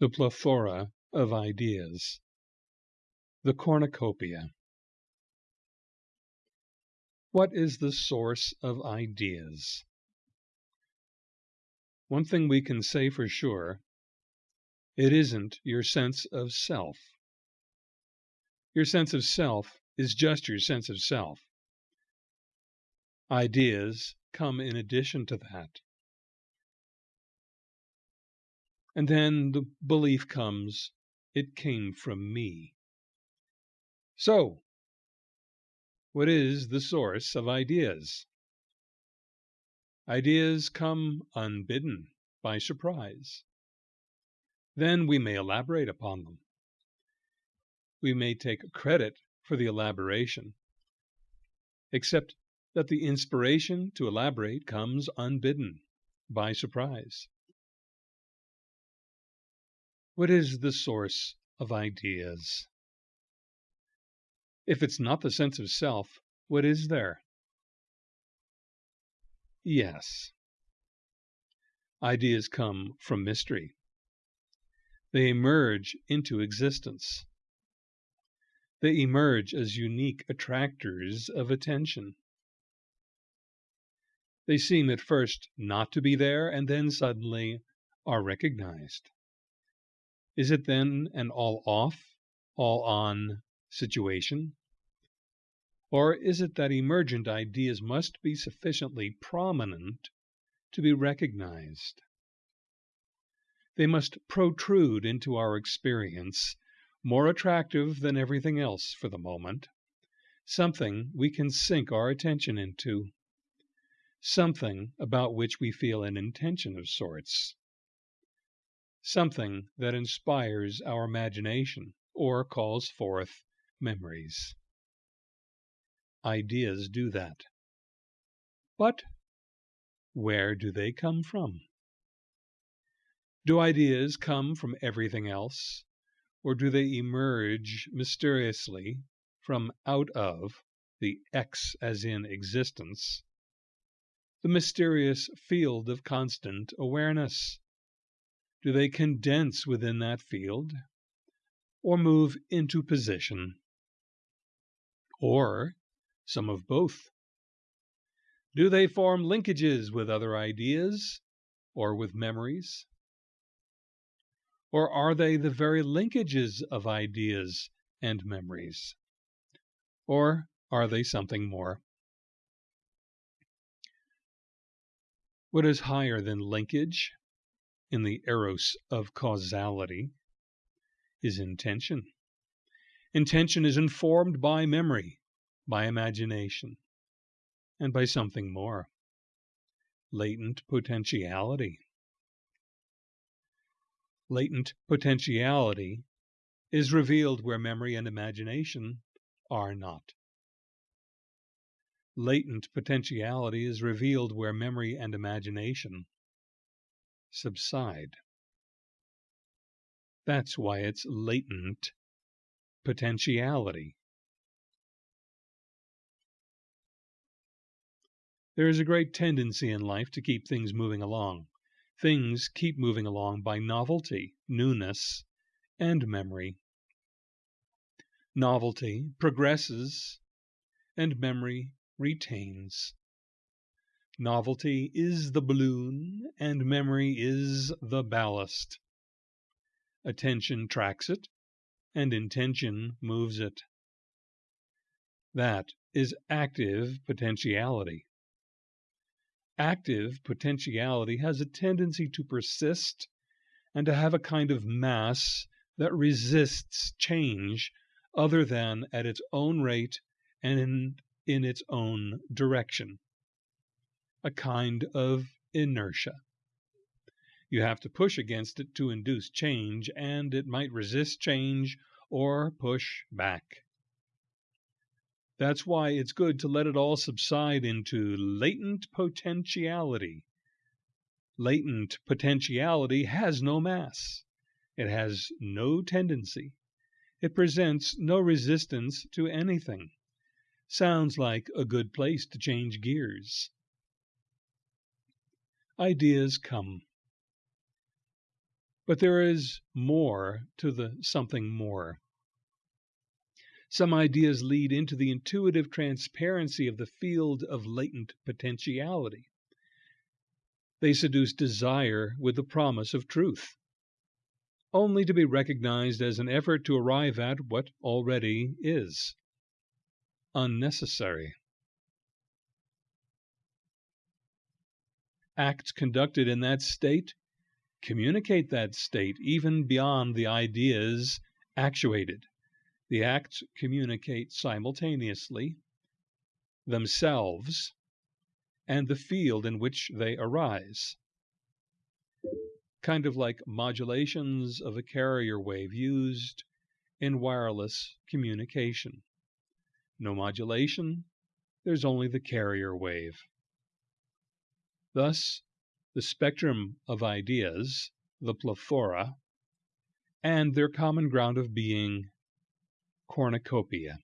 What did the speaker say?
the plethora of ideas, the cornucopia. What is the source of ideas? One thing we can say for sure it isn't your sense of self. Your sense of self is just your sense of self. Ideas come in addition to that. And then the belief comes, it came from me. So, what is the source of ideas? Ideas come unbidden, by surprise. Then we may elaborate upon them. We may take credit for the elaboration, except that the inspiration to elaborate comes unbidden, by surprise. What is the source of ideas? If it's not the sense of self, what is there? Yes. Ideas come from mystery. They emerge into existence. They emerge as unique attractors of attention. They seem at first not to be there and then suddenly are recognized. Is it then an all off, all on situation? Or is it that emergent ideas must be sufficiently prominent to be recognized? They must protrude into our experience, more attractive than everything else for the moment, something we can sink our attention into, something about which we feel an intention of sorts something that inspires our imagination or calls forth memories. Ideas do that. But where do they come from? Do ideas come from everything else, or do they emerge mysteriously from out of the X as in existence, the mysterious field of constant awareness? Do they condense within that field or move into position? Or some of both? Do they form linkages with other ideas or with memories? Or are they the very linkages of ideas and memories? Or are they something more? What is higher than linkage in the eros of causality is intention. Intention is informed by memory, by imagination, and by something more latent potentiality. Latent potentiality is revealed where memory and imagination are not. Latent potentiality is revealed where memory and imagination subside. That's why it's latent potentiality. There is a great tendency in life to keep things moving along. Things keep moving along by novelty, newness, and memory. Novelty progresses, and memory retains. Novelty is the balloon, and memory is the ballast. Attention tracks it, and intention moves it. That is active potentiality. Active potentiality has a tendency to persist and to have a kind of mass that resists change other than at its own rate and in, in its own direction a kind of inertia. You have to push against it to induce change, and it might resist change or push back. That's why it's good to let it all subside into latent potentiality. Latent potentiality has no mass. It has no tendency. It presents no resistance to anything. Sounds like a good place to change gears ideas come. But there is more to the something more. Some ideas lead into the intuitive transparency of the field of latent potentiality. They seduce desire with the promise of truth, only to be recognized as an effort to arrive at what already is unnecessary. Acts conducted in that state communicate that state even beyond the ideas actuated. The acts communicate simultaneously themselves and the field in which they arise. Kind of like modulations of a carrier wave used in wireless communication. No modulation, there's only the carrier wave. Thus, the spectrum of ideas, the plethora, and their common ground of being cornucopia.